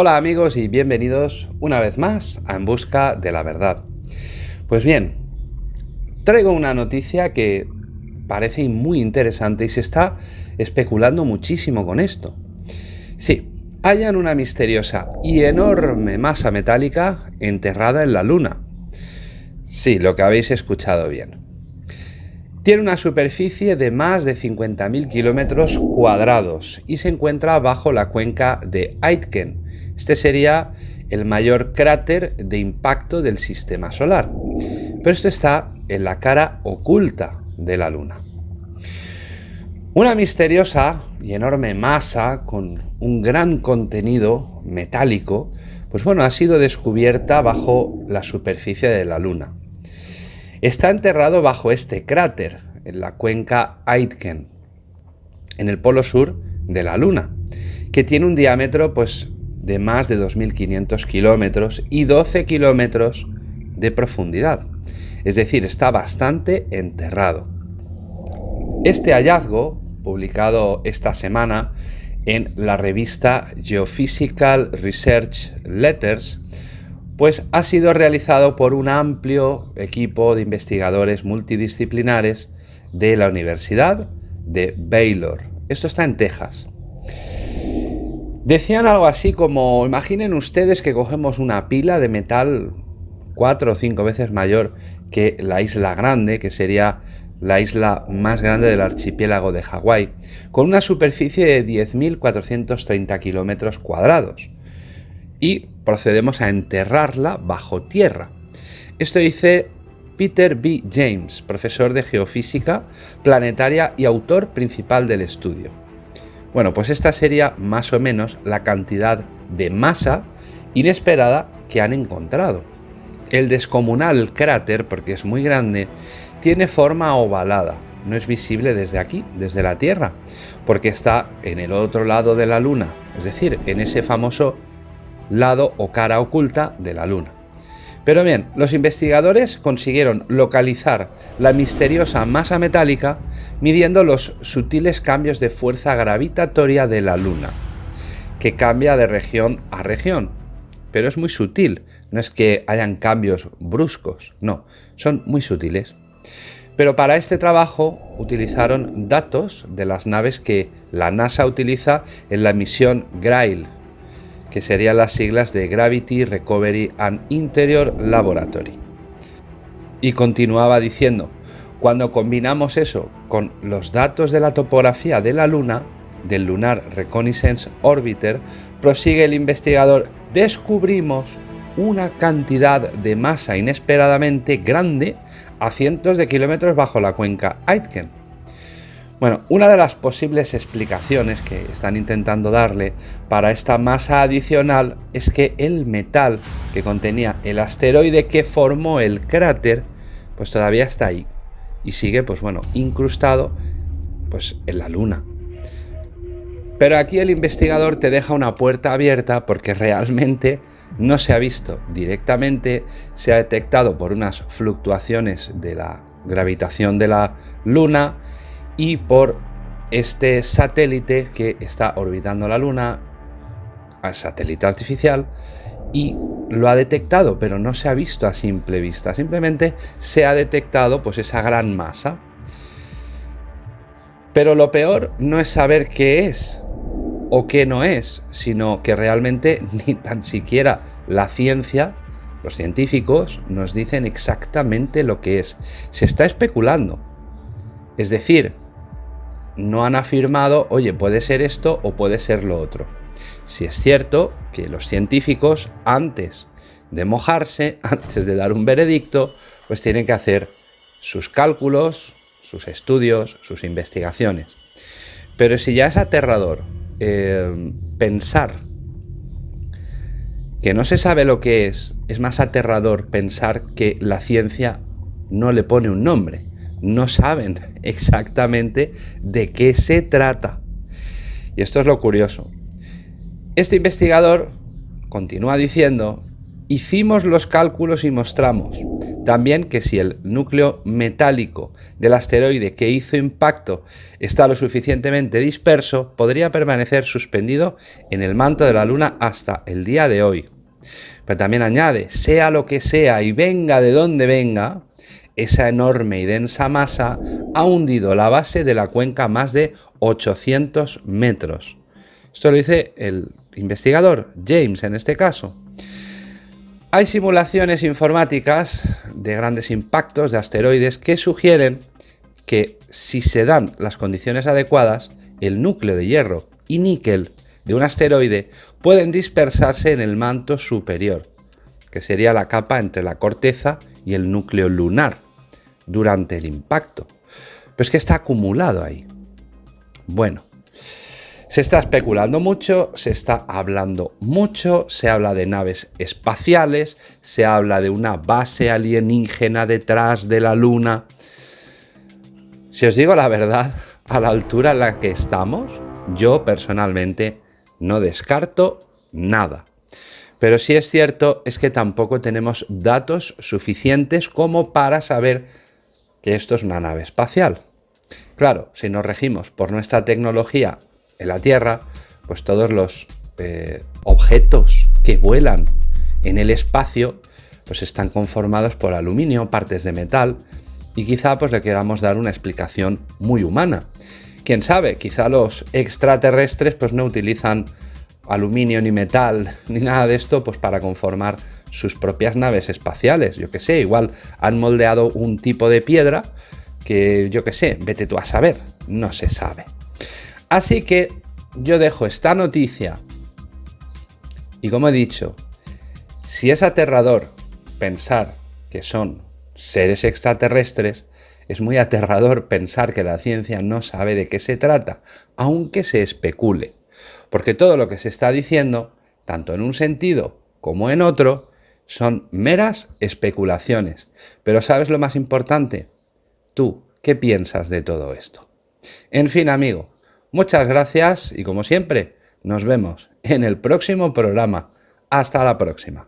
Hola amigos y bienvenidos una vez más a En Busca de la Verdad. Pues bien, traigo una noticia que parece muy interesante y se está especulando muchísimo con esto. Sí, hallan una misteriosa y enorme masa metálica enterrada en la Luna. Sí, lo que habéis escuchado bien. Tiene una superficie de más de 50.000 kilómetros cuadrados y se encuentra bajo la cuenca de Aitken. Este sería el mayor cráter de impacto del sistema solar. Pero esto está en la cara oculta de la Luna. Una misteriosa y enorme masa con un gran contenido metálico, pues bueno, ha sido descubierta bajo la superficie de la Luna. Está enterrado bajo este cráter, en la cuenca Aitken, en el polo sur de la Luna, que tiene un diámetro pues, de más de 2.500 kilómetros y 12 kilómetros de profundidad. Es decir, está bastante enterrado. Este hallazgo, publicado esta semana en la revista Geophysical Research Letters, pues ha sido realizado por un amplio equipo de investigadores multidisciplinares de la Universidad de Baylor. Esto está en Texas. Decían algo así como, imaginen ustedes que cogemos una pila de metal cuatro o cinco veces mayor que la isla grande, que sería la isla más grande del archipiélago de Hawái, con una superficie de 10.430 kilómetros cuadrados. Y procedemos a enterrarla bajo tierra. Esto dice Peter B. James, profesor de geofísica planetaria y autor principal del estudio. Bueno, pues esta sería más o menos la cantidad de masa inesperada que han encontrado. El descomunal cráter, porque es muy grande, tiene forma ovalada. No es visible desde aquí, desde la Tierra, porque está en el otro lado de la Luna, es decir, en ese famoso lado o cara oculta de la Luna. Pero bien, los investigadores consiguieron localizar la misteriosa masa metálica midiendo los sutiles cambios de fuerza gravitatoria de la Luna, que cambia de región a región. Pero es muy sutil, no es que hayan cambios bruscos, no, son muy sutiles. Pero para este trabajo utilizaron datos de las naves que la NASA utiliza en la misión Grail, que serían las siglas de Gravity Recovery and Interior Laboratory. Y continuaba diciendo, cuando combinamos eso con los datos de la topografía de la Luna, del Lunar Reconnaissance Orbiter, prosigue el investigador, descubrimos una cantidad de masa inesperadamente grande a cientos de kilómetros bajo la cuenca Aitken. Bueno, una de las posibles explicaciones que están intentando darle para esta masa adicional es que el metal que contenía el asteroide que formó el cráter, pues todavía está ahí y sigue, pues bueno, incrustado pues en la Luna. Pero aquí el investigador te deja una puerta abierta porque realmente no se ha visto directamente, se ha detectado por unas fluctuaciones de la gravitación de la Luna y por este satélite que está orbitando la Luna, al satélite artificial, y lo ha detectado, pero no se ha visto a simple vista, simplemente se ha detectado pues esa gran masa. Pero lo peor no es saber qué es o qué no es, sino que realmente ni tan siquiera la ciencia, los científicos, nos dicen exactamente lo que es. Se está especulando. Es decir, no han afirmado, oye, puede ser esto o puede ser lo otro. Si es cierto que los científicos, antes de mojarse, antes de dar un veredicto, pues tienen que hacer sus cálculos, sus estudios, sus investigaciones. Pero si ya es aterrador eh, pensar que no se sabe lo que es, es más aterrador pensar que la ciencia no le pone un nombre no saben exactamente de qué se trata. Y esto es lo curioso. Este investigador continúa diciendo, hicimos los cálculos y mostramos, También que si el núcleo metálico del asteroide que hizo impacto está lo suficientemente disperso, podría permanecer suspendido en el manto de la Luna hasta el día de hoy. Pero también añade, sea lo que sea y venga de donde venga, esa enorme y densa masa ha hundido la base de la cuenca más de 800 metros. Esto lo dice el investigador, James en este caso. Hay simulaciones informáticas de grandes impactos de asteroides que sugieren que si se dan las condiciones adecuadas, el núcleo de hierro y níquel de un asteroide pueden dispersarse en el manto superior, que sería la capa entre la corteza y el núcleo lunar, durante el impacto. Pero es que está acumulado ahí. Bueno, se está especulando mucho, se está hablando mucho, se habla de naves espaciales, se habla de una base alienígena detrás de la Luna. Si os digo la verdad, a la altura en la que estamos, yo personalmente no descarto nada. Pero si es cierto es que tampoco tenemos datos suficientes como para saber esto es una nave espacial. Claro, si nos regimos por nuestra tecnología en la Tierra, pues todos los eh, objetos que vuelan en el espacio pues están conformados por aluminio, partes de metal, y quizá pues le queramos dar una explicación muy humana. Quién sabe, quizá los extraterrestres pues no utilizan aluminio ni metal ni nada de esto pues para conformar sus propias naves espaciales, yo que sé, igual han moldeado un tipo de piedra que yo que sé, vete tú a saber, no se sabe. Así que yo dejo esta noticia y como he dicho, si es aterrador pensar que son seres extraterrestres, es muy aterrador pensar que la ciencia no sabe de qué se trata, aunque se especule. Porque todo lo que se está diciendo, tanto en un sentido como en otro, son meras especulaciones. Pero ¿sabes lo más importante? Tú, ¿qué piensas de todo esto? En fin, amigo, Muchas gracias y como siempre, nos vemos en el próximo programa. Hasta la próxima.